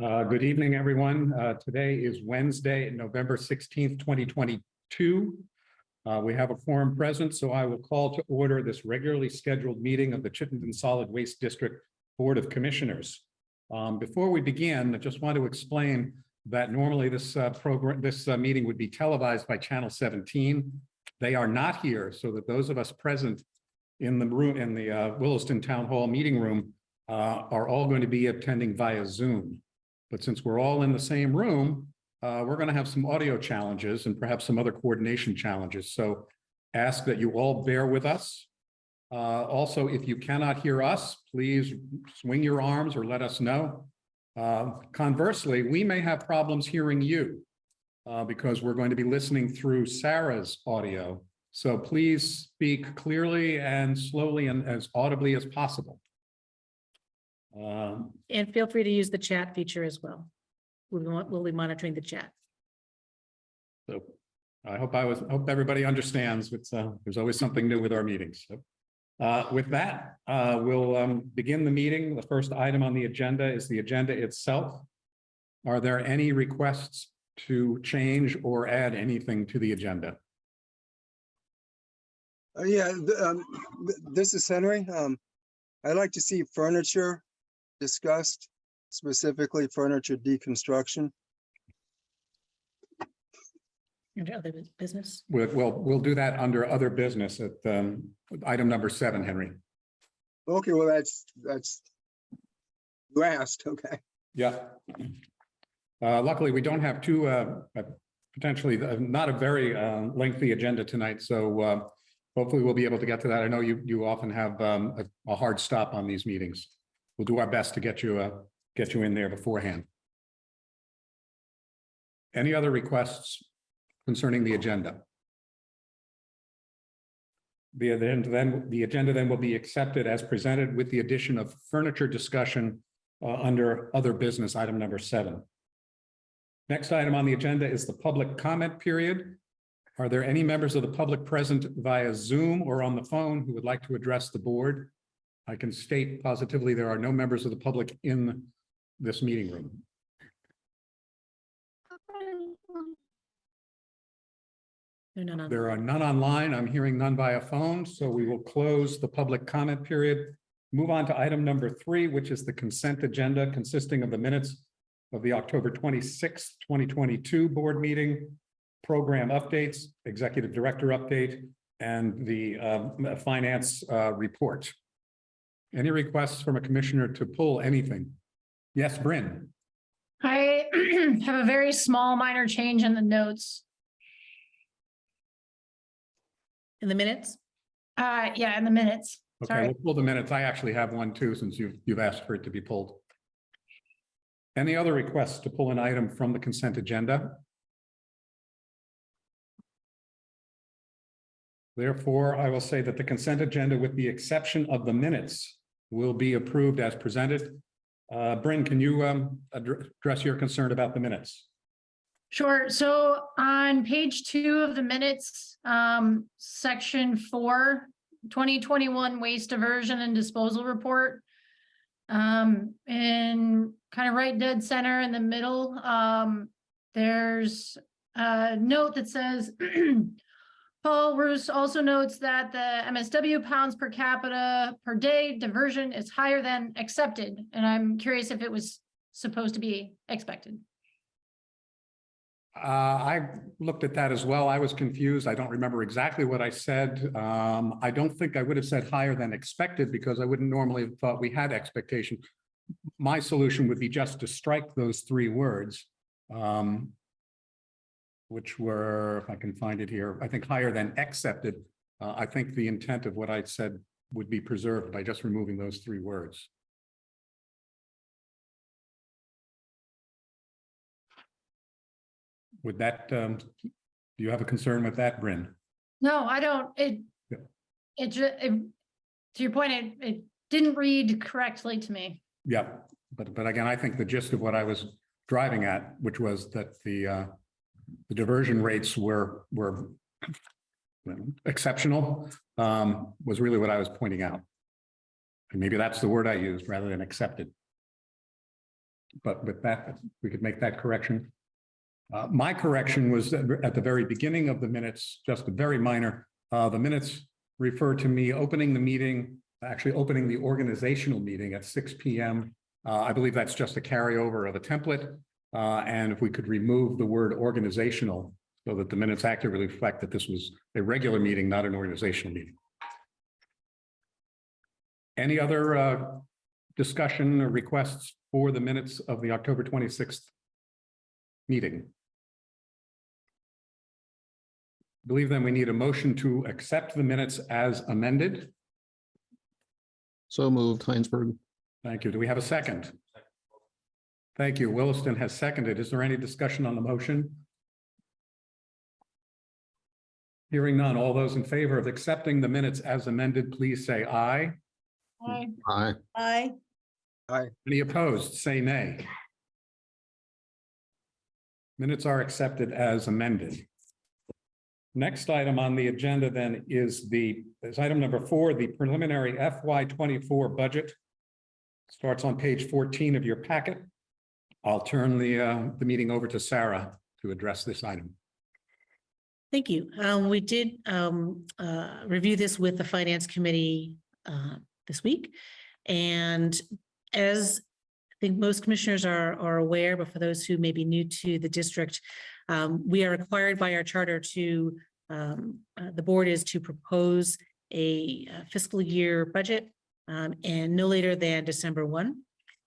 Uh, Good evening, everyone. Uh, Today is Wednesday, November sixteenth, twenty twenty-two. Uh, We have a quorum present, so I will call to order this regularly scheduled meeting of the Chittenden Solid Waste District Board of Commissioners. Um, Before we begin, I just want to explain that normally this uh, program, this uh, meeting would be televised by Channel seventeen. They are not here, so that those of us present in the room, in the uh, Williston Town Hall Meeting Room are all going to be attending via Zoom. But since we're all in the same room, uh, we're going to have some audio challenges and perhaps some other coordination challenges. So ask that you all bear with us. Uh, also, if you cannot hear us, please swing your arms or let us know. Uh, conversely, we may have problems hearing you uh, because we're going to be listening through Sarah's audio. So please speak clearly and slowly and as audibly as possible. Um, And feel free to use the chat feature as well. We'll, be- we'll be monitoring the chat. So I hope I was, hope everybody understands, it's, uh, there's always something new with our meetings. So, uh, with that, uh, we'll, um, begin the meeting. The first item on the agenda is the agenda itself. Are there any requests to change or add anything to the agenda? Uh, yeah, th- um, th- this is Henry. Um, I'd like to see furniture discussed, specifically furniture deconstruction. Under other bus- business. We'll, we'll, we'll do that under other business at, um, item number seven, Henry. Okay, well, that's, that's, you asked, okay. Yeah. Uh, luckily, we don't have two, uh, uh, potentially, uh, not a very, uh, lengthy agenda tonight, so, uh, hopefully we'll be able to get to that. I know you, you often have, um, a, a hard stop on these meetings. We'll do our best to get you, uh, get you in there beforehand. Any other requests concerning the agenda? The, then, then, the agenda then will be accepted as presented with the addition of furniture discussion uh, under other business, item number seven. Next item on the agenda is the public comment period. Are there any members of the public present via Zoom or on the phone who would like to address the board? I can state positively there are no members of the public in this meeting room. No, no, no. There are none online. I'm hearing none via phone, so we will close the public comment period. Move on to item number three, which is the consent agenda consisting of the minutes of the October twenty-sixth, twenty twenty-two board meeting, program updates, executive director update, and the um, finance uh, report. Any requests from a commissioner to pull anything? Yes, Bryn? I have a very small minor change in the notes. In the minutes? Uh, yeah, in the minutes. Okay, Sorry. we'll pull the minutes. I actually have one too, since you've, you've asked for it to be pulled. Any other requests to pull an item from the consent agenda? Therefore, I will say that the consent agenda, with the exception of the minutes, will be approved as presented. Uh, Bryn, can you, um, address your concern about the minutes? Sure. So on page two of the minutes, um, section four, 2021 waste diversion and disposal report. Um, in kind of right dead center in the middle, um, there's a note that says Paul Roos also notes that the MSW pounds per capita per day diversion is higher than accepted, and I'm curious if it was supposed to be expected. Uh, I looked at that as well. I was confused. I don't remember exactly what I said. Um, I don't think I would have said higher than expected because I wouldn't normally have thought we had expectation. My solution would be just to strike those three words. um, Which were, if I can find it here, I think higher than accepted. Uh, I think the intent of what I said would be preserved by just removing those three words. Would that, um, do you have a concern with that, Bryn? No, I don't, it, Yeah. it ju, it, to your point, it, it didn't read correctly to me. Yeah, but, but again, I think the gist of what I was driving at, which was that the, uh, the diversion rates were, were exceptional, um, was really what I was pointing out. And maybe that's the word I used rather than accepted. But with that, we could make that correction. Uh, my correction was at the very beginning of the minutes, just a very minor, uh, the minutes refer to me opening the meeting, actually opening the organizational meeting at six P M. Uh, I believe that's just a carryover of a template. Uh, and if we could remove the word organizational so that the minutes accurately reflect that this was a regular meeting, not an organizational meeting. Any other, uh, discussion or requests for the minutes of the October twenty-sixth meeting? I Believe then we need a motion to accept the minutes as amended. So moved, Hinesburg. Thank you. Do we have a second? Thank you. Williston has seconded. Is there any discussion on the motion? Hearing none. All those in favor of accepting the minutes as amended, please say aye. Aye. Aye. Aye. Any opposed, say nay. Minutes are accepted as amended. Next item on the agenda then is the, is item number four, the preliminary FY twenty-four budget. Starts on page fourteen of your packet. I'll turn the, uh, the meeting over to Sarah to address this item. Thank you. Um, we did, um, uh, review this with the finance committee, uh, this week. And as I think most commissioners are, are aware, but for those who may be new to the district, um, we are required by our charter to, um, uh, the board is to propose a uh, fiscal year budget, um, and no later than December one.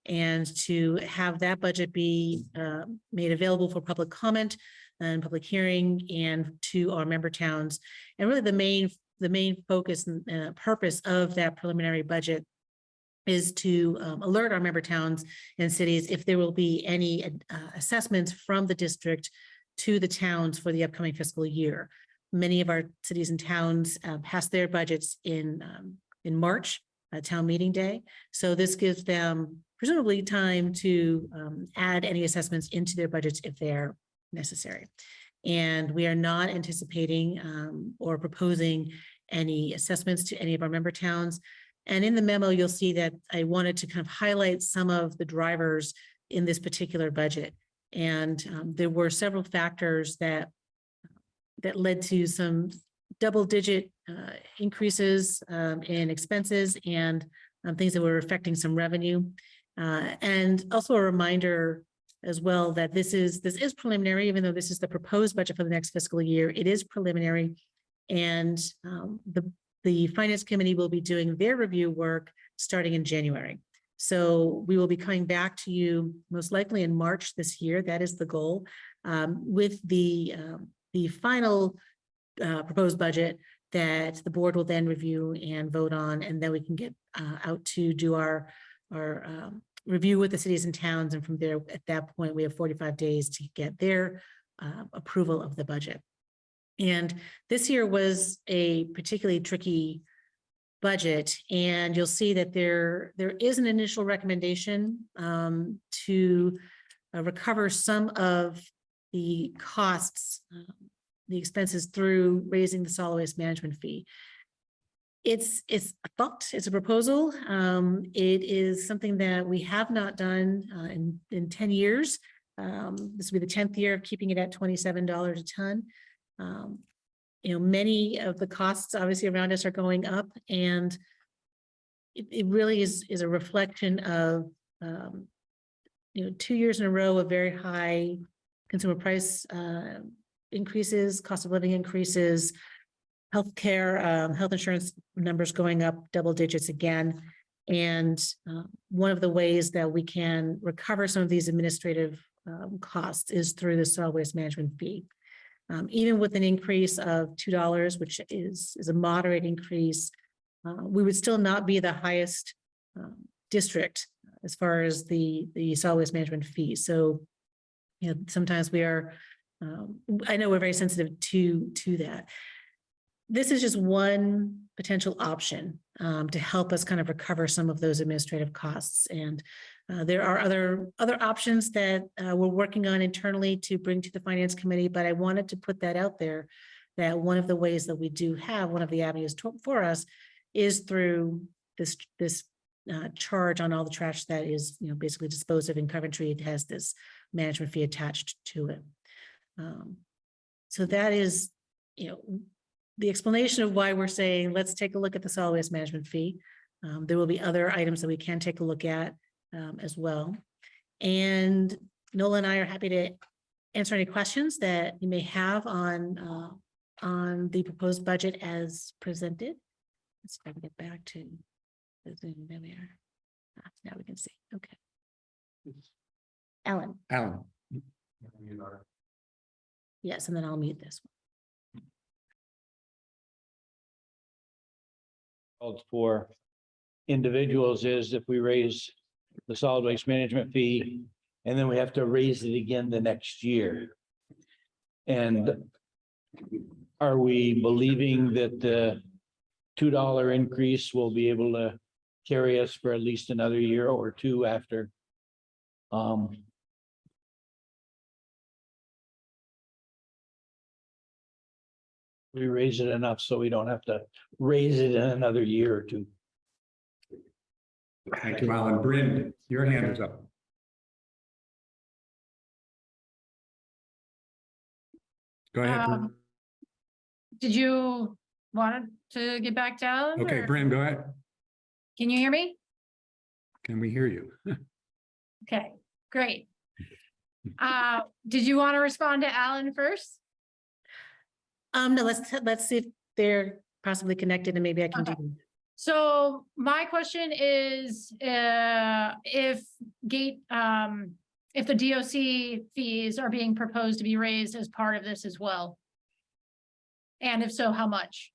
And to have that budget be, uh, made available for public comment and public hearing and to our member towns. And really the main, the main focus and uh, purpose of that preliminary budget is to um, alert our member towns and cities if there will be any uh, assessments from the district to the towns for the upcoming fiscal year. Many of our cities and towns uh, pass their budgets in, um, in March, uh, town meeting day. So this gives them presumably time to um, add any assessments into their budgets if they're necessary. And we are not anticipating um, or proposing any assessments to any of our member towns. And in the memo, you'll see that I wanted to kind of highlight some of the drivers in this particular budget. And um, there were several factors that that led to some double-digit uh, increases um, in expenses and um, things that were affecting some revenue. Uh, and also a reminder as well that this is, this is preliminary, even though this is the proposed budget for the next fiscal year, it is preliminary. And um, the, the finance committee will be doing their review work starting in January. So we will be coming back to you most likely in March this year. That is the goal. um, with the, um, the final uh, proposed budget that the board will then review and vote on, and then we can get uh, out to do our, our um, review with the cities and towns, and from there, at that point, we have forty-five days to get their uh, approval of the budget. And this year was a particularly tricky budget, and you'll see that there, there is an initial recommendation um, to uh, recover some of the costs, um, the expenses through raising the solid waste management fee. It's, it's a thought, it's a proposal. Um, it is something that we have not done, uh, in, in ten years. Um, this will be the tenth year of keeping it at twenty-seven dollars a ton. Um, you know, many of the costs obviously around us are going up and it, it really is, is a reflection of, um, you know, two years in a row of very high consumer price, uh, increases, cost of living increases, healthcare, um, health insurance numbers going up double digits again. And uh, one of the ways that we can recover some of these administrative um, costs is through the solid waste management fee. Um, even with an increase of two dollars, which is, is a moderate increase, uh, we would still not be the highest um, district as far as the, the solid waste management fee. So, you know, sometimes we are um, I know we're very sensitive to, to that. This is just one potential option um, to help us kind of recover some of those administrative costs. And uh, there are other, other options that uh, we're working on internally to bring to the finance committee, but I wanted to put that out there that one of the ways that we do have, one of the avenues to- for us is through this, this uh, charge on all the trash that is, you know, basically disposed of in Coventry. It has this management fee attached to it. Um, So that is, you know, the explanation of why we're saying, let's take a look at the solid waste management fee. Um, there will be other items that we can take a look at, um, as well. And Nola and I are happy to answer any questions that you may have on, uh, on the proposed budget as presented. Let's see if I can get back to the Zoom. There we are. Ah, Now we can see. Okay. Ellen, Alan. yes, and then I'll mute this. For individuals is if we raise the solid waste management fee and then we have to raise it again the next year. And are we believing that the two dollar increase will be able to carry us for at least another year or two after? Um, we raise it enough so we don't have to raise it in another year or two. Thank you, Alan. Bryn, your hand is up. Go ahead. Um, Did you want to get back to Alan? Okay, or- Bryn, go ahead. Can you hear me? Can we hear you? Okay, great. Uh, did you want to respond to Alan first? Um, no, let's, let's see if they're possibly connected and maybe I can do. Okay. So my question is, uh, if gate, um, if the DOC fees are being proposed to be raised as part of this as well? And if so, how much?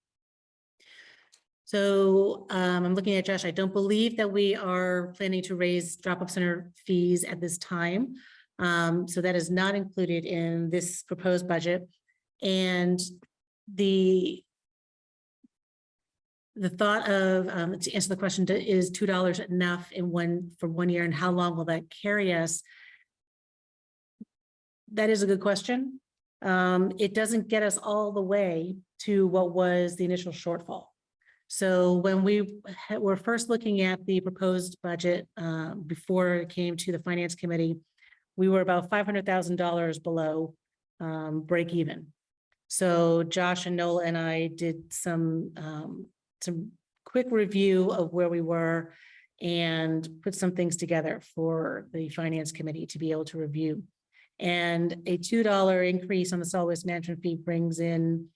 So um, I'm looking at Josh. I don't believe that we are planning to raise drop-off center fees at this time. Um, so that is not included in this proposed budget. And the the thought of, um, to answer the question, is two dollars enough in one, for one year and how long will that carry us? That is a good question. Um, it doesn't get us all the way to what was the initial shortfall. So when we were first looking at the proposed budget, uh, before it came to the finance committee, we were about five hundred thousand dollars below, um, break even. So Josh and Nola and I did some, um, some quick review of where we were and put some things together for the finance committee to be able to review. And a two dollar increase on the solid waste management fee brings in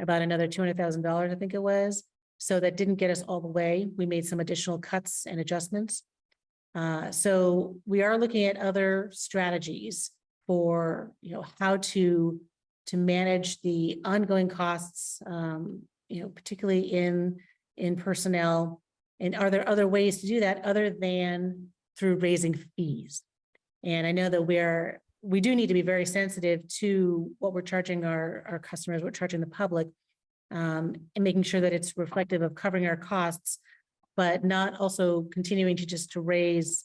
about another two hundred thousand dollars, I think it was. So that didn't get us all the way. We made some additional cuts and adjustments. Uh, so we are looking at other strategies for, you know, how to, to manage the ongoing costs, um, you know, particularly in, in personnel. And are there other ways to do that other than through raising fees? And I know that we're, we do need to be very sensitive to what we're charging our, our customers, what we're charging the public um, and making sure that it's reflective of covering our costs, but not also continuing to just to raise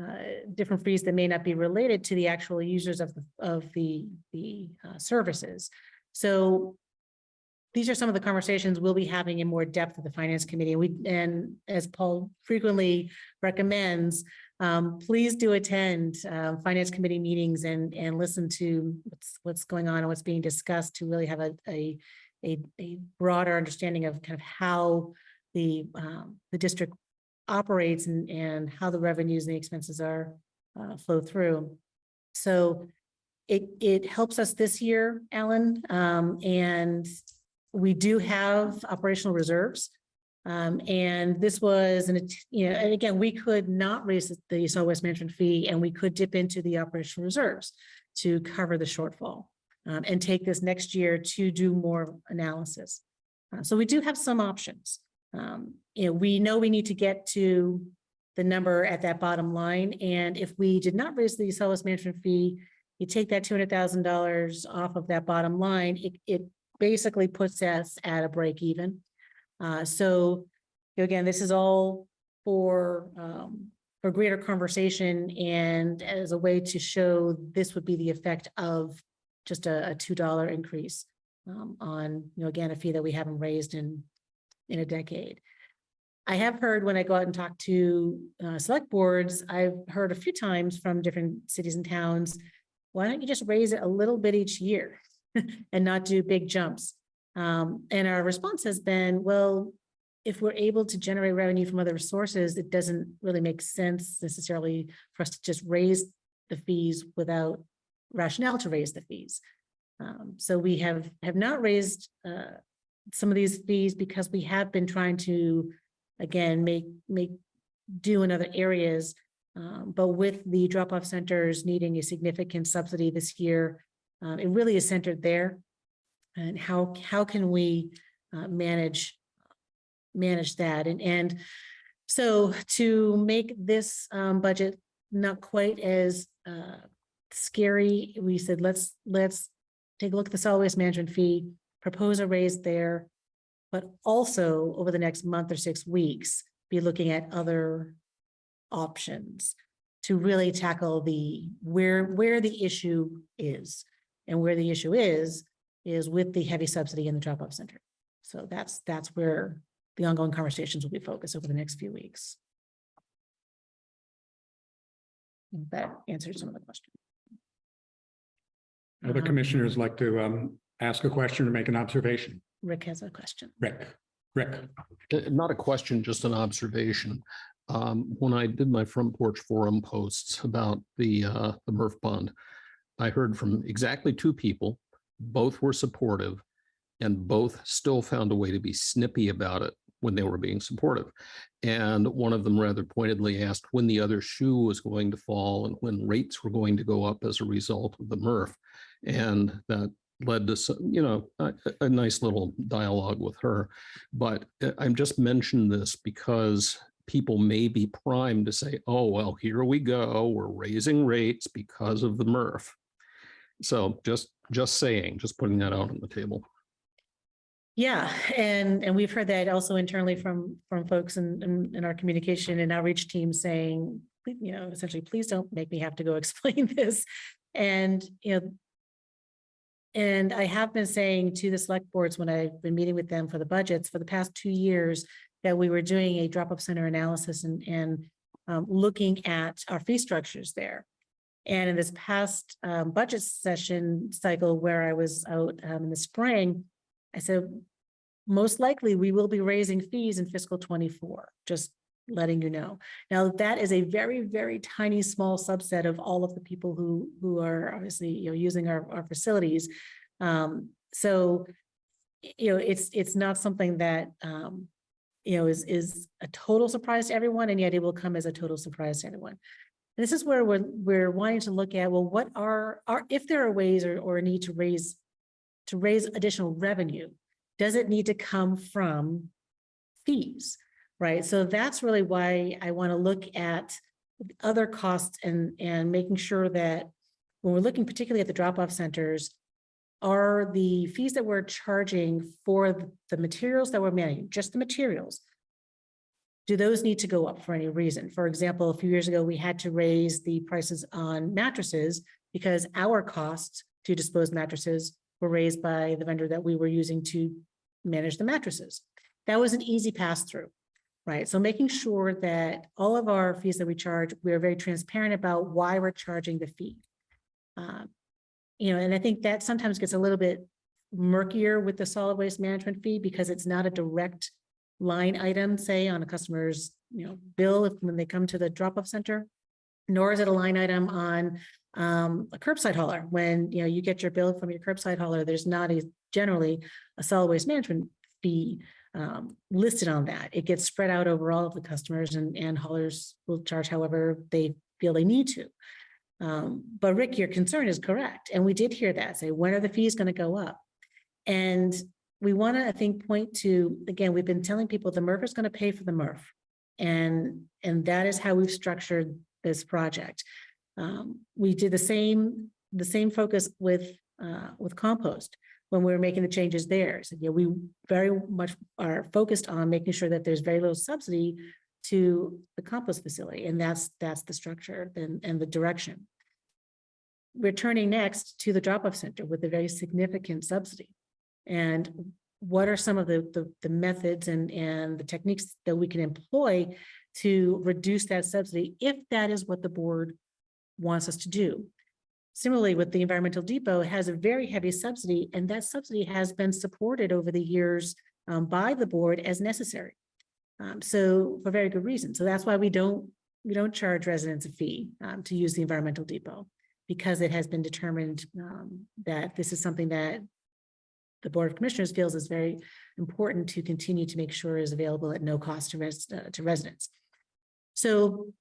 uh, different fees that may not be related to the actual users of the, of the, the uh, services. So these are some of the conversations we'll be having in more depth at the finance committee. We, and as Paul frequently recommends, um, please do attend, uh, finance committee meetings and, and listen to what's, what's going on and what's being discussed to really have a, a, a, a broader understanding of kind of how the, um, the district operates and, and how the revenues and the expenses are, uh, flow through. So it, it helps us this year, Alan, um, and we do have operational reserves. Um, and this was, an you know, and again, we could not raise the solid waste management fee and we could dip into the operational reserves to cover the shortfall um, and take this next year to do more analysis. Uh, so we do have some options. Um, you know, we know we need to get to the number at that bottom line. And if we did not raise the waste management fee, you take that two hundred thousand dollars off of that bottom line, it, it basically puts us at a break even. Uh, so again, this is all for, um, for greater conversation and as a way to show this would be the effect of just a, a two dollar increase um, on, you know, again, a fee that we haven't raised in, in a decade. I have heard when I go out and talk to uh, select boards, I've heard a few times from different cities and towns. Why don't you just raise it a little bit each year and not do big jumps? Um, and our response has been, well, if we're able to generate revenue from other sources, it doesn't really make sense necessarily for us to just raise the fees without rationale to raise the fees. Um, so we have, have not raised, uh, some of these fees because we have been trying to, again, make, make do in other areas. Um, but with the drop-off centers needing a significant subsidy this year, uh, it really is centered there. And how, how can we, uh, manage, manage that? And, and so to make this, um, budget not quite as, uh, scary, we said, let's, let's take a look at the solid waste management fee, propose a raise there. But also over the next month or six weeks, be looking at other options to really tackle the, where, where the issue is. And where the issue is, is with the heavy subsidy in the drop-off center. So that's, that's where the ongoing conversations will be focused over the next few weeks. That answers some of the questions. Other Um, commissioners like to um ask a question or make an observation. Rick has a question. Rick, Rick, Uh, Not a question, just an observation. Um, when I did my front porch forum posts about the, uh, the MRF bond, I heard from exactly two people, both were supportive and both still found a way to be snippy about it when they were being supportive. And one of them rather pointedly asked when the other shoe was going to fall and when rates were going to go up as a result of the MRF. And that led to, some, you know, a, a- nice little dialogue with her. But uh, I'm just mentioning this because people may be primed to say, oh, well, here we go, we're raising rates because of the MRF. So just, just saying, just putting that out on the table. Yeah, and, and we've heard that also internally from, from folks in, in, in our communication and outreach team saying, you know, essentially, please don't make me have to go explain this. And, you know, and I have been saying to the select boards when I've been meeting with them for the budgets for the past two years, that we were doing a drop-up center analysis and, and um, looking at our fee structures there. And in this past um, budget session cycle where I was out um, in the spring, I said, most likely we will be raising fees in fiscal twenty-four, just letting you know. Now, that is a very, very tiny, small subset of all of the people who, who are obviously, you know, using our, our facilities. Um, so, you know, it's, it's not something that, um, you know, is, is a total surprise to everyone, and yet it will come as a total surprise to everyone. This is where we're, we're wanting to look at, well, what are, are, if there are ways or, or a need to raise, to raise additional revenue, does it need to come from fees? Right, so that's really why I want to look at other costs and, and making sure that when we're looking particularly at the drop-off centers, are the fees that we're charging for the materials that we're managing, just the materials, do those need to go up for any reason? For example, a few years ago, we had to raise the prices on mattresses because our costs to dispose mattresses were raised by the vendor that we were using to manage the mattresses. That was an easy pass-through, right? So making sure that all of our fees that we charge, we're very transparent about why we're charging the fee. Um, You know, and I think that sometimes gets a little bit murkier with the solid waste management fee because it's not a direct line item, say, on a customer's, you know, bill if when they come to the drop-off center. Nor is it a line item on um, a curbside hauler. When, you know, you get your bill from your curbside hauler, there's not a generally a solid waste management fee um, listed on that. It gets spread out over all of the customers and, and haulers will charge however they feel they need to. Um, but Rick, your concern is correct. And we did hear that say, when are the fees going to go up? And we want to, I think, point to, again, we've been telling people the MRF is going to pay for the MRF. And, and that is how we've structured this project. Um, we did the same, the same focus with, uh, with compost when we were making the changes there. So, yeah, we very much are focused on making sure that there's very little subsidy to the compost facility, and that's, that's the structure and, and the direction. We're turning next to the drop-off center with a very significant subsidy. And what are some of the, the, the methods and, and the techniques that we can employ to reduce that subsidy, if that is what the board wants us to do. Similarly, with the environmental depot, it has a very heavy subsidy, and that subsidy has been supported over the years um, by the board as necessary. Um, so for very good reason. So that's why we don't, we don't charge residents a fee um, to use the environmental depot. Because it has been determined um, that this is something that the Board of Commissioners feels is very important to continue to make sure is available at no cost to res, uh, to residents. So,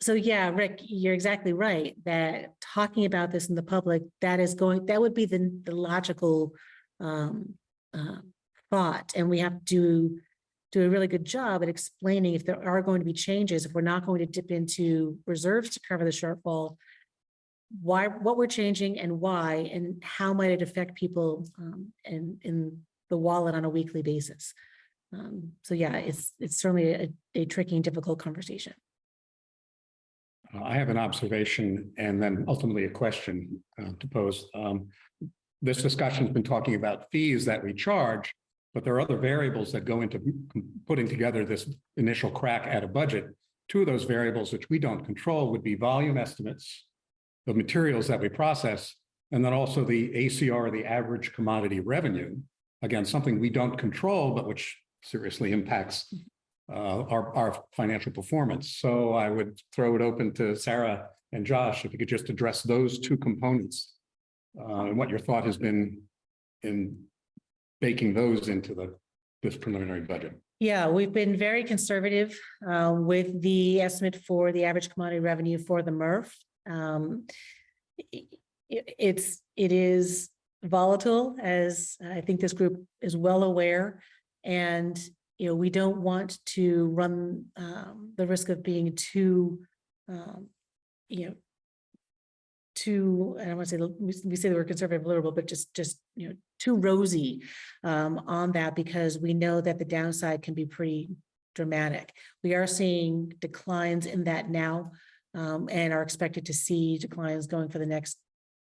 so yeah, Rick, you're exactly right, that talking about this in the public, that is going, that would be the, the logical um, uh, thought, and we have to do a really good job at explaining if there are going to be changes, if we're not going to dip into reserves to cover the shortfall, why, what we're changing and why, and how might it affect people um, in, in the wallet on a weekly basis. Um, so yeah, it's, it's certainly a, a tricky and difficult conversation. Uh, I have an observation and then ultimately a question uh, to pose. Um, This discussion's been talking about fees that we charge, but there are other variables that go into putting together this initial crack at a budget. Two of those variables which we don't control would be volume estimates, the materials that we process, and then also the ACR, the average commodity revenue. Again, something we don't control, but which seriously impacts our, our financial performance. So I would throw it open to Sarah and Josh, if you could just address those two components. Uh, and what your thought has been in baking those into the, this preliminary budget. Yeah, we've been very conservative uh, with the estimate for the average commodity revenue for the MRF. Um, i- i- It's, it is volatile, as I think this group is well aware. And, you know, we don't want to run um, the risk of being too, um, you know, too, I don't want to say, we say word conservative liberal, but just, just, you know, too rosy um, on that because we know that the downside can be pretty dramatic. We are seeing declines in that now um, and are expected to see declines going for the next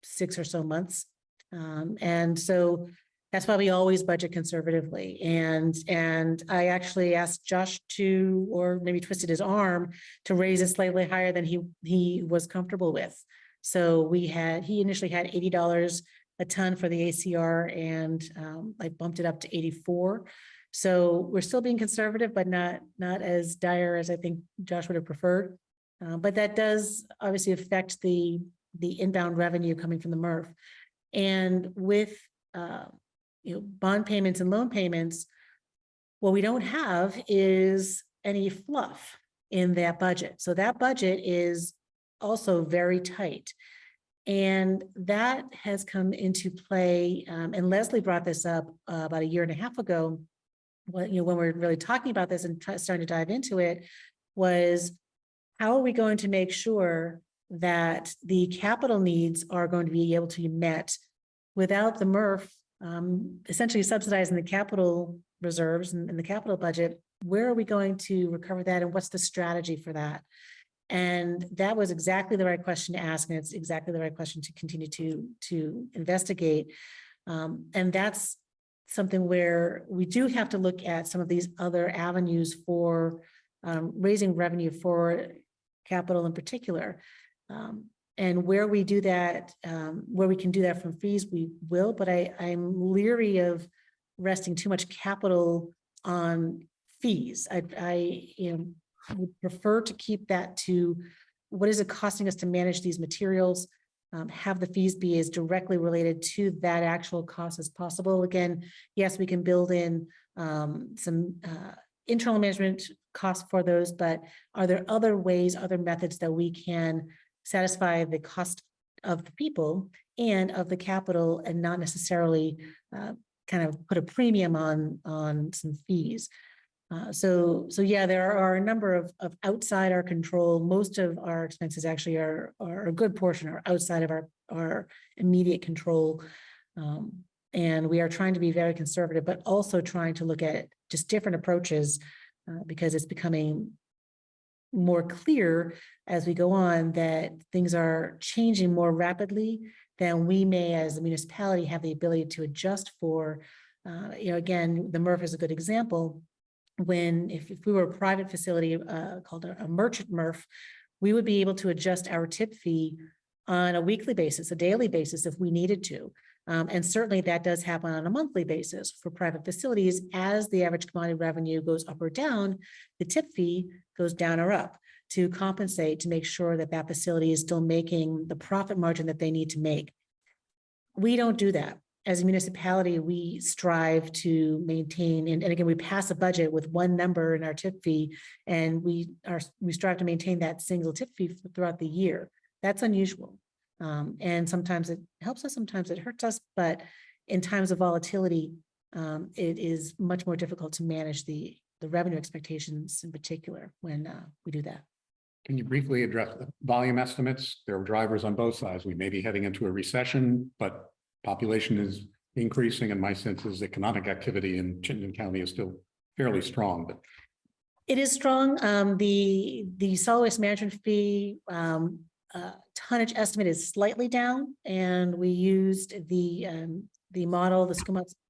six or so months. Um, and so that's why we always budget conservatively. And, and I actually asked Josh to, or maybe twisted his arm to raise it slightly higher than he, he was comfortable with. So we had, he initially had eighty dollars a ton for the ACR and um, I bumped it up to eighty-four. So we're still being conservative, but not, not as dire as I think Josh would have preferred. Uh, but that does obviously affect the, the inbound revenue coming from the MRF. And with, uh, you know, bond payments and loan payments, what we don't have is any fluff in that budget. So that budget is also very tight. And that has come into play, um, and Leslie brought this up uh, about a year and a half ago. When, you know, when we're really talking about this and starting to dive into it, was how are we going to make sure that the capital needs are going to be able to be met without the MRF um, essentially subsidizing the capital reserves and, and the capital budget? Where are we going to recover that and what's the strategy for that? And that was exactly the right question to ask, and it's exactly the right question to continue to, to investigate. Um, and that's something where we do have to look at some of these other avenues for um, raising revenue for capital in particular. Um, and where we do that, um, where we can do that from fees, we will, but I, I'm leery of resting too much capital on fees. I, I, you know, would prefer to keep that to what is it costing us to manage these materials? Um, have the fees be as directly related to that actual cost as possible. Again, yes, we can build in um, some uh, internal management costs for those, but are there other ways, other methods that we can satisfy the cost of the people and of the capital and not necessarily uh, kind of put a premium on, on some fees? Uh, so, so yeah, there are a number of, of outside our control. Most of our expenses actually are, are a good portion are outside of our, our immediate control. Um, and we are trying to be very conservative, but also trying to look at just different approaches uh, because it's becoming more clear as we go on that things are changing more rapidly than we may as a municipality have the ability to adjust for uh, you know, again, the MRF is a good example. When, if, if we were a private facility, uh, called a, a merchant MRF, we would be able to adjust our tip fee on a weekly basis, a daily basis if we needed to. Um, and certainly that does happen on a monthly basis for private facilities. As the average commodity revenue goes up or down, the tip fee goes down or up to compensate, to make sure that that facility is still making the profit margin that they need to make. We don't do that. As a municipality, we strive to maintain, and, and again, we pass a budget with one number in our tip fee. And we are, we strive to maintain that single tip fee throughout the year. That's unusual. Um, and sometimes it helps us, sometimes it hurts us, but in times of volatility, um, it is much more difficult to manage the, the revenue expectations in particular when, uh, we do that. Can you briefly address the volume estimates? There are drivers on both sides. We may be heading into a recession, but population is increasing and my sense is economic activity in Chittenden County is still fairly strong, but It is strong. Um, the, the solid waste management fee, um, uh, tonnage estimate is slightly down and we used the, um, the model, the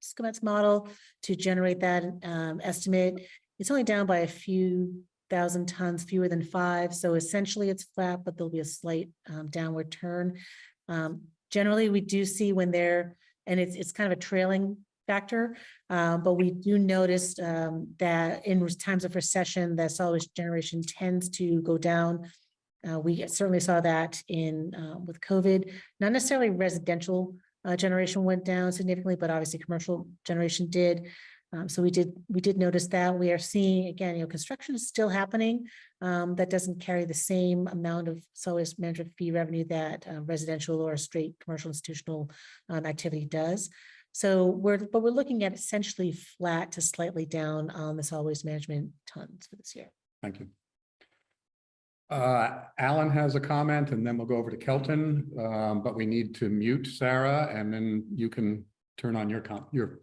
schematics model to generate that, um, estimate. It's only down by a few thousand tons, fewer than five. So essentially it's flat, but there'll be a slight, um, downward turn. Um, generally, we do see when they're, and it's, it's kind of a trailing factor. Uh, but we do notice um, that in times of recession, that solid waste generation tends to go down. Uh, we certainly saw that in uh, with COVID, not necessarily residential uh, generation went down significantly, but obviously commercial generation did. Um, so we did we did notice that we are seeing again, you know, construction is still happening. Um, that doesn't carry the same amount of solid waste management fee revenue that uh, residential or straight commercial institutional um, activity does. So we're, but we're looking at essentially flat to slightly down on the solid waste management tons for this year. thank you. Uh, Alan has a comment and then we'll go over to Kelton, um, but we need to mute Sarah and then you can turn on your com, your,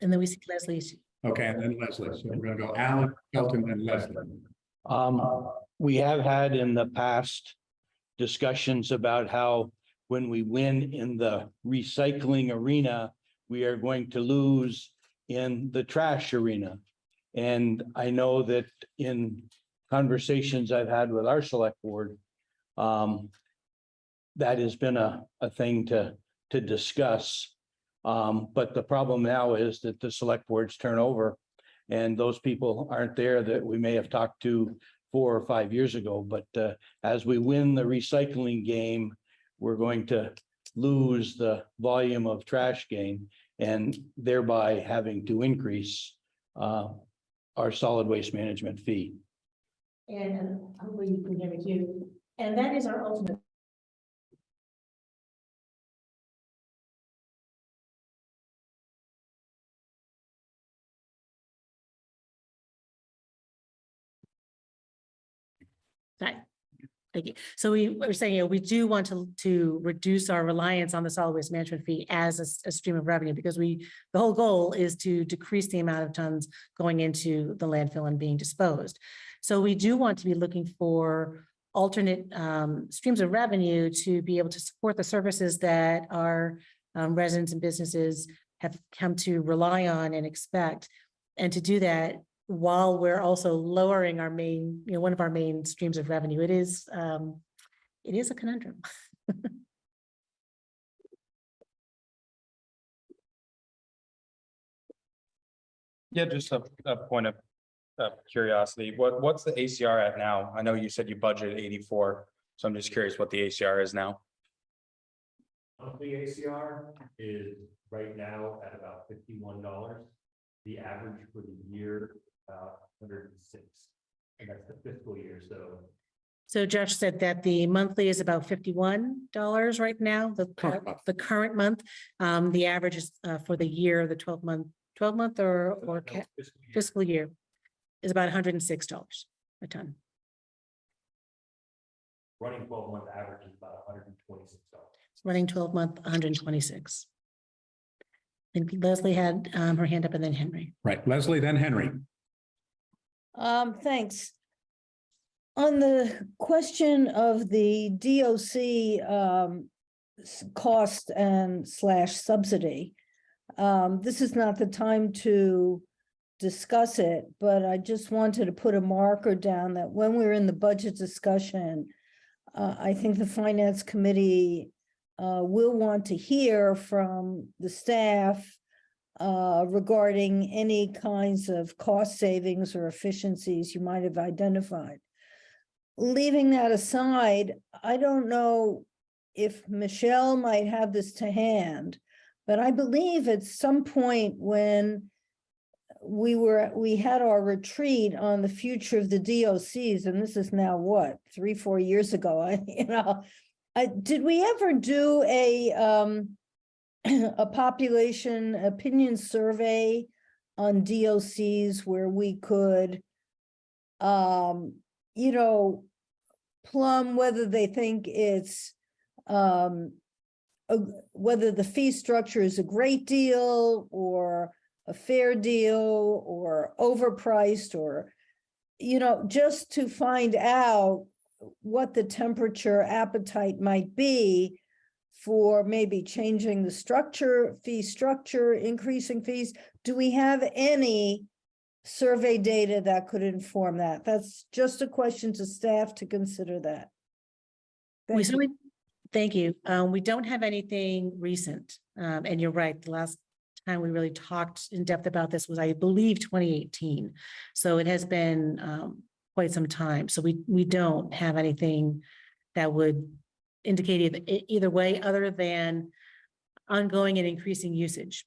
And then we see Leslie. okay, and then Leslie. So we're gonna go Alan, Kelton, then Leslie. Um, we have had in the past discussions about how when we win in the recycling arena, we are going to lose in the trash arena. And I know that in conversations I've had with our select board, um, that has been a, a thing to, to discuss. Um, but the problem now is that the select boards turn over and those people aren't there that we may have talked to four or five years ago, but uh, as we win the recycling game, we're going to lose the volume of trash gain and thereby having to increase uh, our solid waste management fee. And uh, hopefully you can hear me too. And that is our ultimate. Right. Thank you. So we were saying, you know, we do want to, to reduce our reliance on the solid waste management fee as a stream of revenue because we, the whole goal is to decrease the amount of tons going into the landfill and being disposed. So we do want to be looking for alternate um, streams of revenue to be able to support the services that our um, residents and businesses have come to rely on and expect. And to do that while we're also lowering our main, you know, one of our main streams of revenue. It is, um, it is a conundrum. Yeah, just a, a point of, of curiosity. What, what's the ACR at now? I know you said you budgeted eighty-four, so I'm just curious what the ACR is now. Monthly ACR is right now at about fifty-one dollars. The average for the year, about hundred and six. And that's the fiscal year, so So Josh said that the monthly is about fifty-one dollars right now, the, Current month. the current month. Um, the average is, uh, for the year, the twelve month, twelve month or, or no, ca- fiscal year. fiscal year is about hundred and six dollars a ton. running twelve month average is about hundred and twenty-six dollars. running twelve month, hundred and twenty-six. And Leslie had um her hand up and then Henry. Right, Leslie, then Henry. Um, thanks. On the question of the DOC um s- cost and slash subsidy. Um, this is not the time to discuss it, but I just wanted to put a marker down that when we're in the budget discussion, uh, I think the finance committee uh, will want to hear from the staff uh, regarding any kinds of cost savings or efficiencies you might have identified. Leaving that aside, I don't know if Michelle might have this to hand, but I believe at some point when we were, we had our retreat on the future of the DOCs, and this is now what, three, four years ago, I, you know. I, did we ever do a, um, a population opinion survey on DOCs where we could, um, you know, plumb whether they think it's, um, a- whether the fee structure is a great deal or a fair deal or overpriced or, you know, just to find out what the temperature appetite might be for maybe changing the structure, fee structure, increasing fees. Do we have any survey data that could inform that? That's just a question to staff to consider that. We Thank you. certainly, thank you. Um, we don't have anything recent. Um, and you're right, the last time we really talked in depth about this was, I believe, twenty eighteen. So it has been, um, quite some time. So we, we don't have anything that would indicate either, either way, other than ongoing and increasing usage.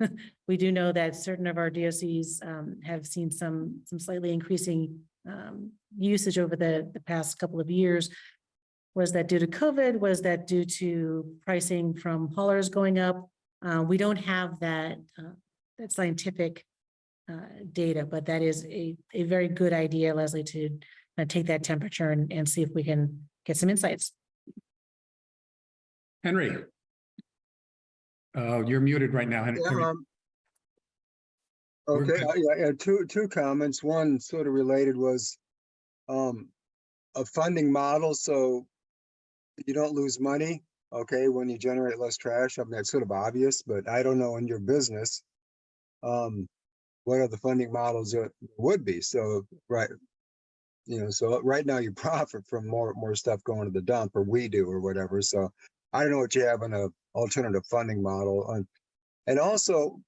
We do know that certain of our DOCs, um, have seen some, some slightly increasing, um, usage over the, the past couple of years. Was that due to COVID? Was that due to pricing from haulers going up? Uh, we don't have that, uh, that scientific uh, data, but that is a, a very good idea, Leslie, to uh, take that temperature and, and see if we can get some insights. Henry. Uh, you're muted right now. Henry. Yeah, um, Okay, good. uh, yeah, yeah, two, two comments. One sort of related was um, a funding model, so you don't lose money, okay, when you generate less trash. I mean, that's sort of obvious, but I don't know in your business. Um, what are the funding models that would be? So, right. You know, so right now you profit from more, more stuff going to the dump or we do or whatever. So I don't know what you have in a alternative funding model. And, and also,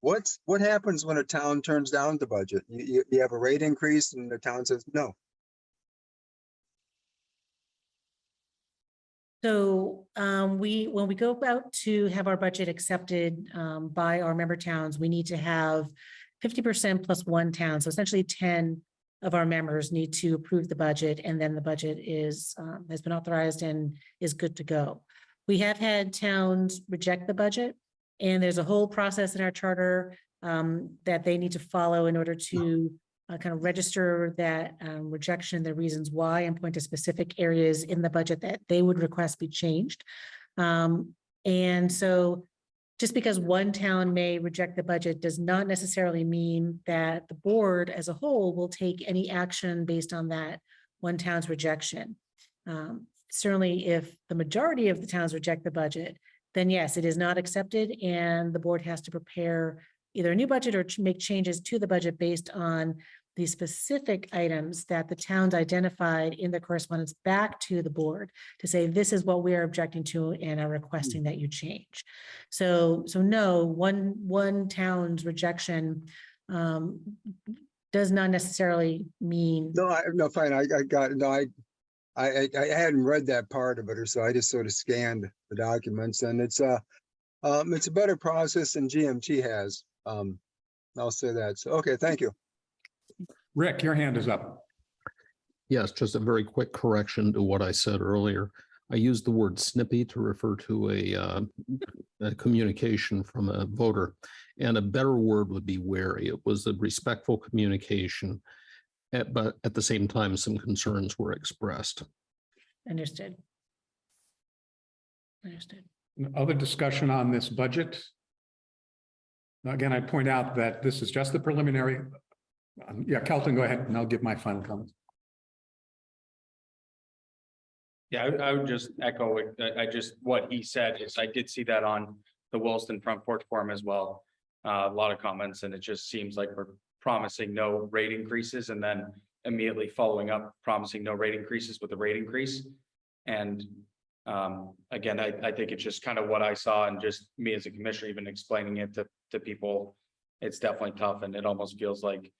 what's, what happens when a town turns down the budget? You, you, you have a rate increase and the town says, no. So um, we, when we go out to have our budget accepted um, by our member towns, we need to have fifty percent plus one town. So essentially ten of our members need to approve the budget and then the budget is, um, has been authorized and is good to go. We have had towns reject the budget and there's a whole process in our charter um, that they need to follow in order to uh, kind of register that um, rejection, the reasons why, and point to specific areas in the budget that they would request be changed. Um, and so just because one town may reject the budget does not necessarily mean that the board as a whole will take any action based on that one town's rejection. Um, certainly, if the majority of the towns reject the budget, then yes, it is not accepted and the board has to prepare either a new budget or make changes to the budget based on the specific items that the towns identified in the correspondence back to the board to say, this is what we are objecting to and are requesting that you change. So, so no, one, one town's rejection um, does not necessarily mean, No, I, no, fine, I, I got, no, I, I, I- I hadn't read that part of it or so I just sort of scanned the documents and it's a, um, it's a better process than GMT has. Um, I'll say that. So, okay, thank you. Rick, your hand is up. Yes, just a very quick correction to what I said earlier. I used the word snippy to refer to a, uh, a communication from a voter. And a better word would be wary. It was a respectful communication. eh, But at the same time, some concerns were expressed. understood. Understood. Other discussion on this budget? Again, I point out that this is just the preliminary. Um, Yeah, Kelton, go ahead and I'll give my final comments. Yeah, I would- I would just echo, it. I, I just, what he said is I did see that on the Williston Front Porch Forum as well. Uh, a lot of comments and it just seems like we're promising no rate increases and then immediately following up, promising no rate increases with a rate increase. And um, again, I, I think it's just kind of what I saw and just me as a commissioner even explaining it to, to people. It's definitely tough and it almost feels like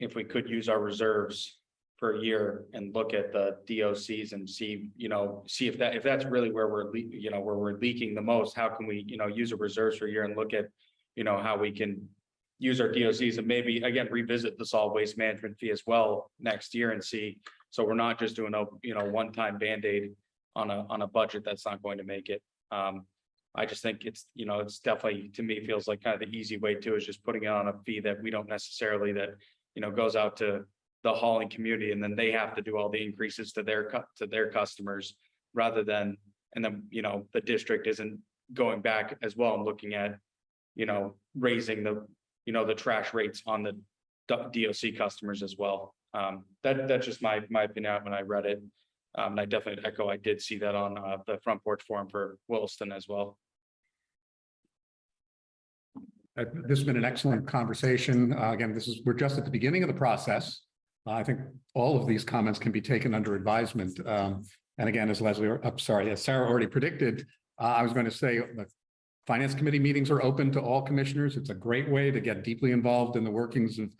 if we could use our reserves for a year and look at the DOCs and see, you know, see if that, if that's really where we're, you know, where we're leaking the most, how can we, you know, use our reserves for a year and look at, you know, how we can use our DOCs and maybe again revisit the solid waste management fee as well next year and see. So we're not just doing a, you know, one-time Band-Aid on a, on a budget that's not going to make it. Um, I just think it's, you know, it's definitely, to me, feels like kind of the easy way too, is just putting it on a fee that we don't necessarily that, you know, goes out to the hauling community and then they have to do all the increases to their to their customers rather than, and then, you know, the district isn't going back as well and looking at, you know, raising the, you know, the trash rates on the DOC customers as well. Um, that, that's just my, my opinion when I read it. Um, and I definitely echo, I did see that on, uh, the front porch forum for Williston as well. Uh, This has been an excellent conversation. Uh, Again, this is, we're just at the beginning of the process. Uh, I think all of these comments can be taken under advisement. Um, And again, as Leslie, I'm sorry, as Sarah already predicted, uh, I was going to say the Finance Committee meetings are open to all commissioners. It's a great way to get deeply involved in the workings of,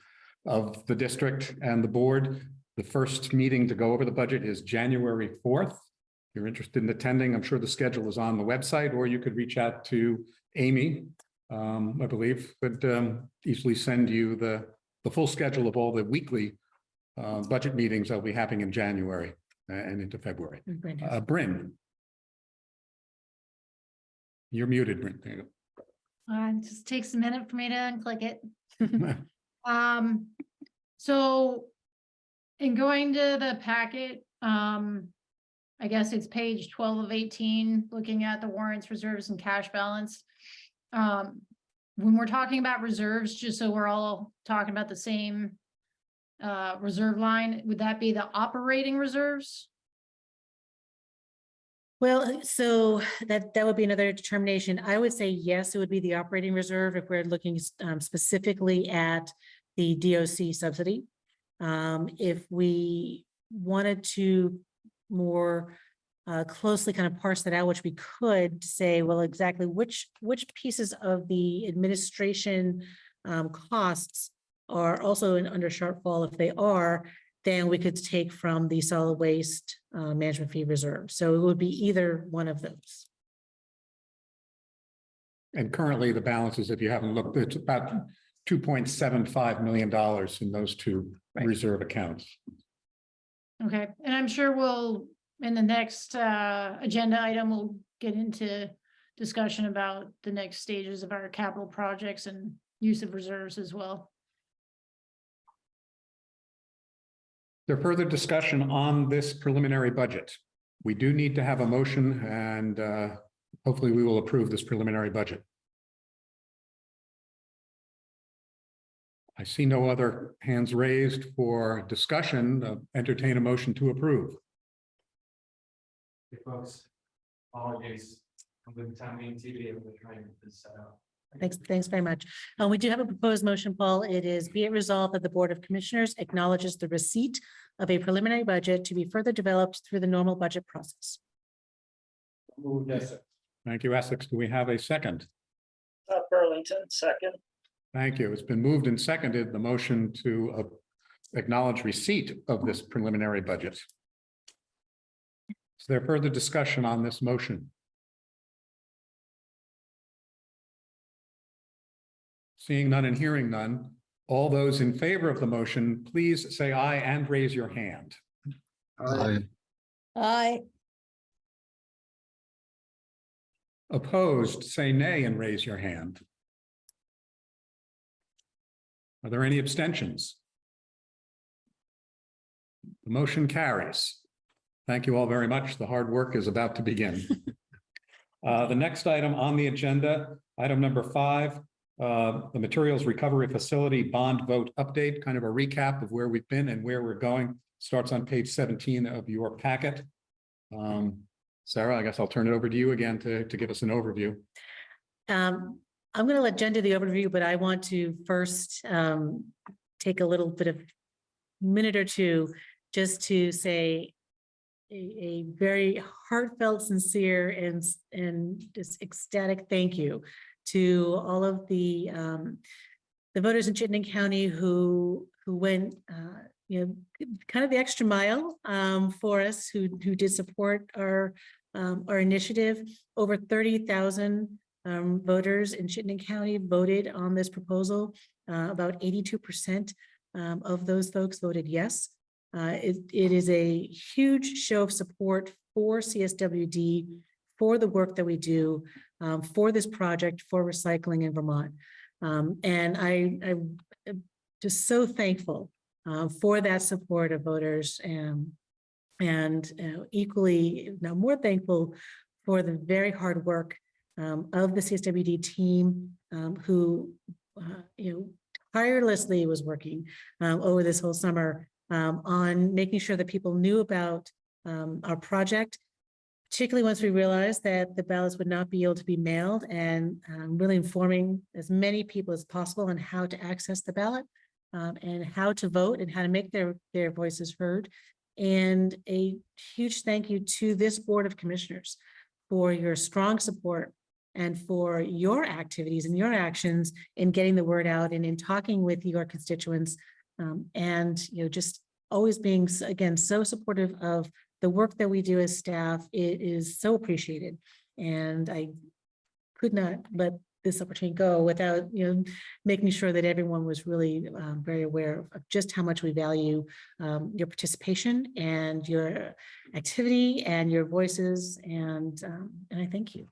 of the district and the board. The first meeting to go over the budget is January fourth. If you're interested in attending, I'm sure the schedule is on the website, or you could reach out to Amy um, I believe, but um, easily send you the, the full schedule of all the weekly uh, budget meetings that'll be happening in January uh, and into February. Uh, Bryn. You're muted, Bryn. There you Uh, it just takes a minute for me to unclick it. Um, so in going to the packet, um, I guess it's page twelve of eighteen, looking at the warrants, reserves and cash balance. Um, when we're talking about reserves, just so we're all talking about the same uh, reserve line, would that be the operating reserves? Well, so that, that would be another determination. I would say yes, it would be the operating reserve if we're looking um, specifically at the DOC subsidy. Um, if we wanted to more uh, closely kind of parse that out, which we could say, well, exactly which, which pieces of the administration um, costs are also in under shortfall. If they are, then we could take from the solid waste uh, management fee reserve. So it would be either one of those. And currently, the balances, if you haven't looked, it's about two point seven five million dollars in those two Right. reserve accounts. Okay, and I'm sure we'll, in the next uh agenda item, we'll get into discussion about the next stages of our capital projects and use of reserves as well. There further discussion on this preliminary budget. We do need to have a motion and uh, hopefully we will approve this preliminary budget. I see no other hands raised for discussion. Uh, Entertain a motion to approve. Hey, folks, apologies. I'm with town meeting TV. I'm trying to set up. Thanks, thanks very much. Uh, we do have a proposed motion, Paul. It is be it resolved that the Board of Commissioners acknowledges the receipt of a preliminary budget to be further developed through the normal budget process. Move this. Thank you, Essex. Do we have a second? Uh, Burlington, second. Thank you. It's been moved and seconded, the motion to uh, acknowledge receipt of this preliminary budget. Is there further discussion on this motion? Seeing none and hearing none, all those in favor of the motion, please say aye and raise your hand. Aye. Aye. Opposed, say nay and raise your hand. Are there any abstentions? The motion carries. Thank you all very much. The hard work is about to begin. Uh, the next item on the agenda, item number five, uh, the Materials Recovery Facility Bond Vote Update, kind of a recap of where we've been and where we're going, starts on page seventeen of your packet. Um, Sarah, I guess I'll turn it over to you again to, to give us an overview. Um, I'm going to let Jen do the overview, but I want to first um, take a little bit of minute or two just to say a, a very heartfelt, sincere and, and just ecstatic thank you to all of the um, the voters in Chittenden County who, who went, uh, you know, kind of the extra mile um, for us, who, who did support our, um, our initiative. Over thirty thousand um, voters in Chittenden County voted on this proposal. Uh, about eighty-two percent um, of those folks voted yes. Uh, it, it is a huge show of support for CSWD, for the work that we do, um, for this project, for recycling in Vermont. Um, and I, I am just so thankful uh, for that support of voters and and uh, equally, now more thankful for the very hard work um, of the CSWD team um, who, uh, you know, tirelessly was working um, over this whole summer um, on making sure that people knew about um, our project, particularly once we realized that the ballots would not be able to be mailed and um, really informing as many people as possible on how to access the ballot um, and how to vote and how to make their, their voices heard. And a huge thank you to this Board of Commissioners for your strong support and for your activities and your actions in getting the word out and in talking with your constituents. Um, and, you know, just always being, again, so supportive of the work that we do as staff. It is so appreciated. And I could not let this opportunity go without, you know, making sure that everyone was really um, very aware of just how much we value um, your participation and your activity and your voices. And, um, and I thank you.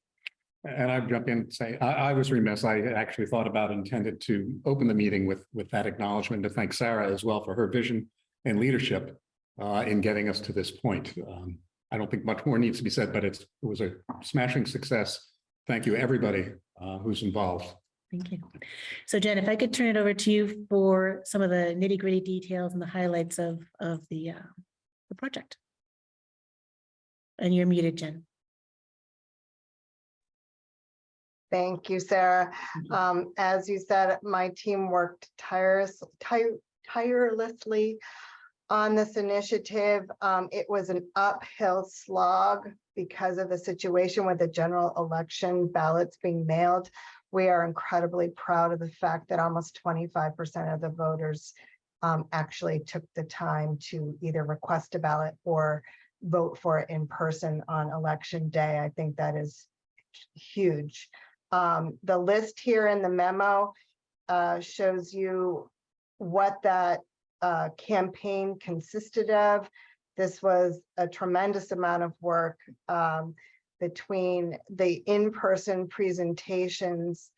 And I'd jump in and say, I, I was remiss. I actually thought about intended to open the meeting with, with that acknowledgement to thank Sarah as well for her vision and leadership uh, in getting us to this point. Um, I don't think much more needs to be said, but it's, it was a smashing success. Thank you, everybody uh, who's involved. Thank you. So Jen, if I could turn it over to you for some of the nitty gritty details and the highlights of, of the, uh, the project. And you're muted, Jen. Thank you, Sarah. Um, as you said, my team worked tireless, tire- tirelessly on this initiative. Um, it was an uphill slog because of the situation with the general election ballots being mailed. We are incredibly proud of the fact that almost twenty-five percent of the voters um, actually took the time to either request a ballot or vote for it in person on election day. I think that is huge. Um, the list here in the memo uh, shows you what that uh, campaign consisted of. This was a tremendous amount of work um, between the in-person presentations,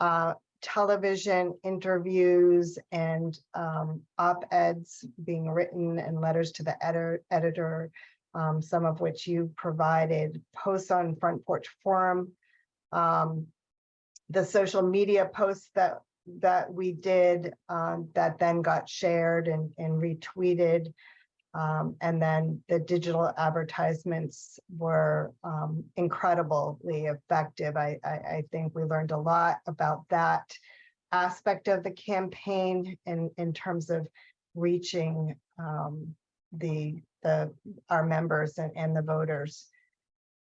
uh, television interviews, and um, op-eds being written and letters to the editor, editor, um, some of which you provided, posts on Front Porch Forum, um, the social media posts that that we did um, that then got shared and, and retweeted. Um, and then the digital advertisements were um, incredibly effective. I, I, I think we learned a lot about that aspect of the campaign in, in terms of reaching um, the, the, our members and, and the voters.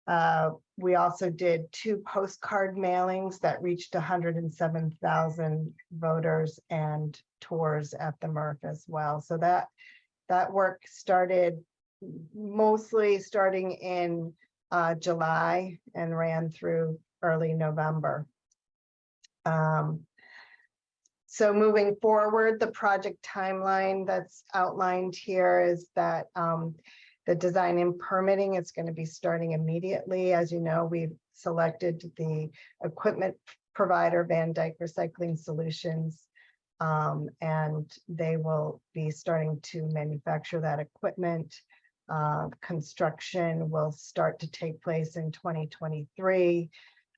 Uh, we also did two postcard mailings that reached hundred and seven thousand voters and tours at the MRF as well. So that, that work started mostly starting in uh, July and ran through early November. Um, so moving forward, the project timeline that's outlined here is that um, the design and permitting is going to be starting immediately. As you know, we've selected the equipment provider Van Dyk Recycling Solutions. um, and they will be starting to manufacture that equipment. Uh, construction will start to take place in twenty twenty-three.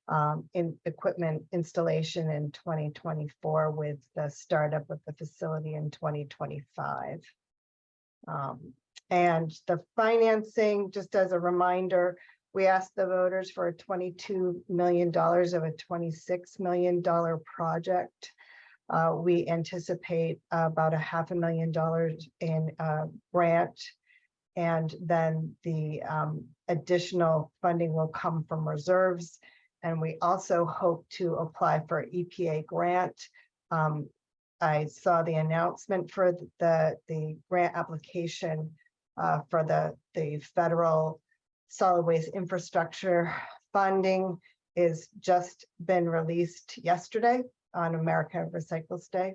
Um, in equipment installation in twenty twenty-four with the startup of the facility in twenty twenty-five. Um, and the financing, just as a reminder, We asked the voters for a twenty-two million dollars of a twenty-six million dollar project. Uh, we anticipate about a half a million dollars in, uh, grant. And then the, um, additional funding will come from reserves. And we also hope to apply for EPA grant. Um, I saw the announcement for the, the grant application uh, for the, the federal solid waste infrastructure funding is just been released yesterday on America Recycles Day.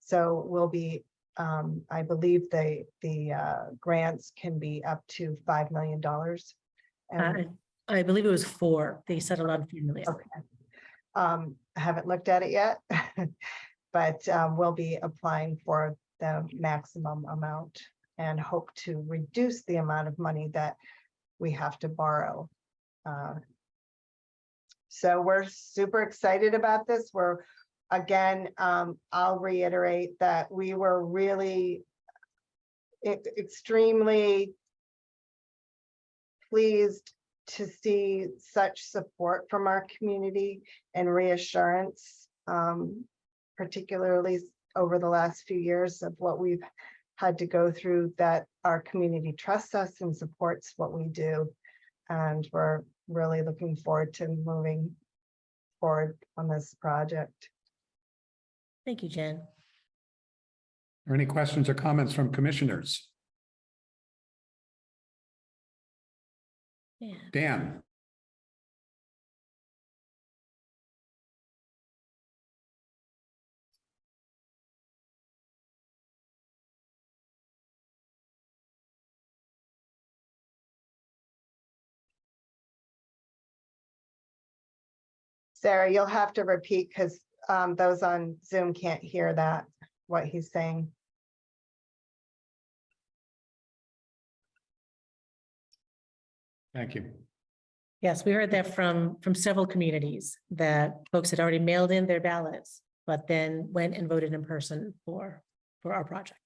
So we'll be, um, I believe the, the, uh, grants can be up to five million dollars. I, I believe it was four. They settled on a few million. Okay. Um, I haven't looked at it yet. But um, we'll be applying for the maximum amount and hope to reduce the amount of money that we have to borrow. Uh, So we're super excited about this. We're, again, um, I'll reiterate that we were really extremely pleased to see such support from our community and reassurance, um, particularly over the last few years of what we've had to go through, that our community trusts us and supports what we do. And we're really looking forward to moving forward on this project. Thank you, Jen. Are any questions or comments from commissioners? Yeah. Dan? Sarah, you'll have to repeat because um, those on Zoom can't hear that, what he's saying. Thank you. Yes, we heard that from, from several communities that folks had already mailed in their ballots, but then went and voted in person for, for our project.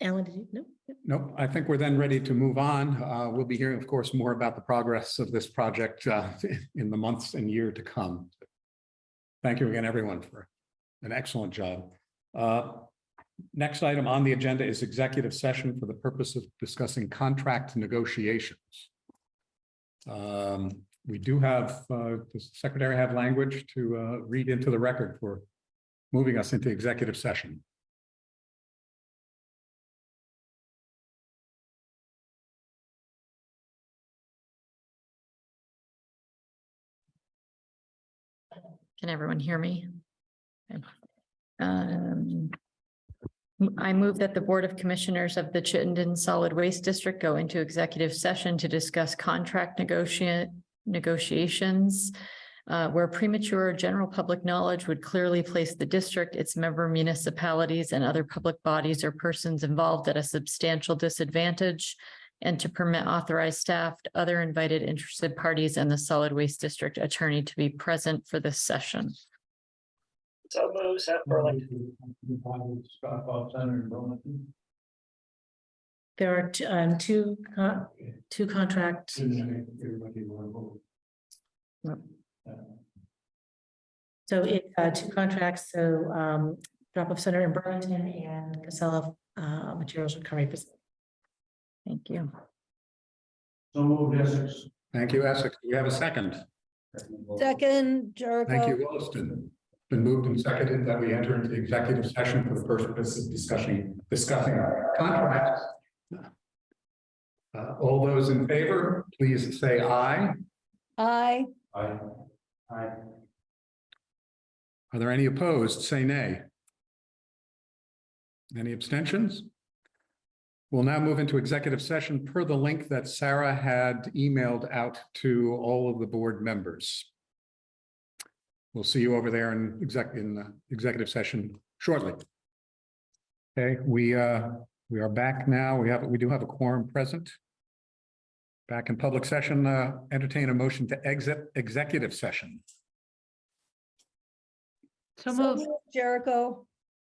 Alan, did you, no? Nope, I think we're then ready to move on. Uh, We'll be hearing, of course, more about the progress of this project uh, in the months and year to come. Thank you again, everyone, for an excellent job. Uh, Next item on the agenda is executive session for the purpose of discussing contract negotiations. Um, We do have, uh, the secretary have language to uh, read into the record for moving us into executive session. Can everyone hear me? Um, I move that the Board of Commissioners of the Chittenden Solid Waste District go into executive session to discuss contract negotiate negotiations uh, where premature general public knowledge would clearly place the district, its member municipalities, and other public bodies or persons involved at a substantial disadvantage and to permit authorized staff, other invited interested parties, and the solid waste district attorney to be present for this session. So move, Seth Burlington. There are two, um, two, con- two contract, so it's, uh, two contracts, so, um, drop off center in Burlington and Casella, uh, Materials Recovery Facility. Thank you. Thank you, Essex. Do we have a second? Second, Jericho. Thank you, Jericho. Williston. Been moved and seconded that we enter into executive session for the purpose of discussing, discussing our contracts. Uh, all those in favor, please say aye. Aye. Aye. Aye. Are there any opposed? Say nay. Any abstentions? We'll now move into executive session per the link that Sarah had emailed out to all of the board members. We'll see you over there in exec, in the executive session shortly. Okay, we, uh, we are back now. We have, we do have a quorum present. Back in public session, uh, entertain a motion to exit executive session. So move, Jericho.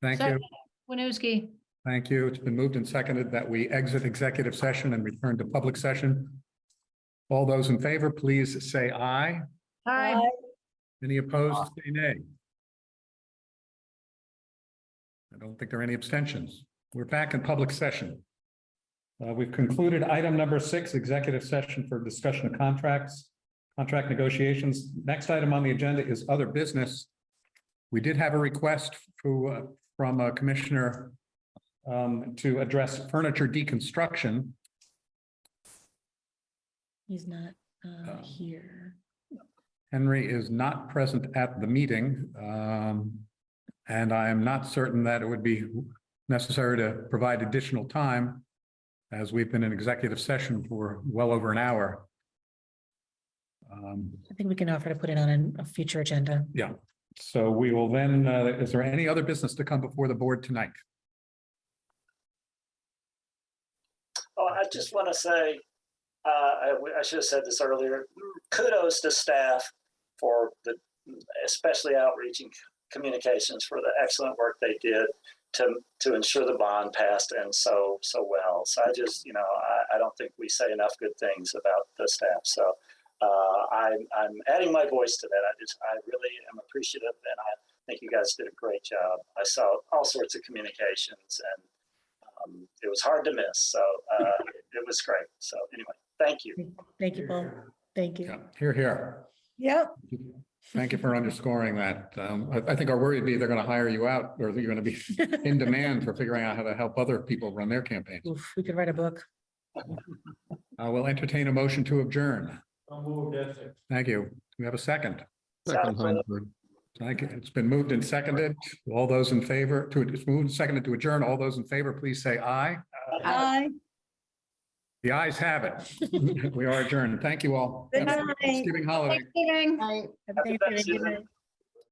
Thank you. Second. Winooski. Thank you. It's been moved and seconded that we exit executive session and return to public session. All those in favor, please say aye. Hi. Aye. Any opposed, say nay. I don't think there are any abstentions. We're back in public session. Uh, we've concluded item number six, executive session for discussion of contracts, contract negotiations. Next item on the agenda is other business. We did have a request for, uh, from a commissioner um, to address furniture deconstruction. He's not uh, Oh. here. Henry is not present at the meeting. um, And I am not certain that it would be necessary to provide additional time as we've been in executive session for well over an hour. Um, I think we can offer to put it on a future agenda. Yeah, so we will then, uh, is there any other business to come before the board tonight? Oh, I just want to say, uh, I, I should have said this earlier. Kudos to staff for the, especially outreaching communications for the excellent work they did to, to ensure the bond passed and so, so well. So I just, you know, I, I don't think we say enough good things about the staff. So, uh, I'm, I'm adding my voice to that. I just, I really am appreciative and I think you guys did a great job. I saw all sorts of communications and um, it was hard to miss. So uh, it, it was great. So anyway, thank you. Thank you, Paul. Thank you. Yeah, hear, hear. Yep, Thank you for underscoring that. Um, I, I think our worry would be they're going to hire you out or you're going to be in demand for figuring out how to help other people run their campaigns. Oof, We could write a book. I will entertain a motion to adjourn. I'll move. Thank you. We have a second. Second Hinesburg. Thank you. It's been moved and seconded. All those in favor to, it's moved and seconded to adjourn. All those in favor, please say aye. aye. The ayes have it. We are adjourned. Thank you all. Good Have a night. Thanksgiving holiday. Thanksgiving. Right. Have a Happy Good Thanksgiving. night.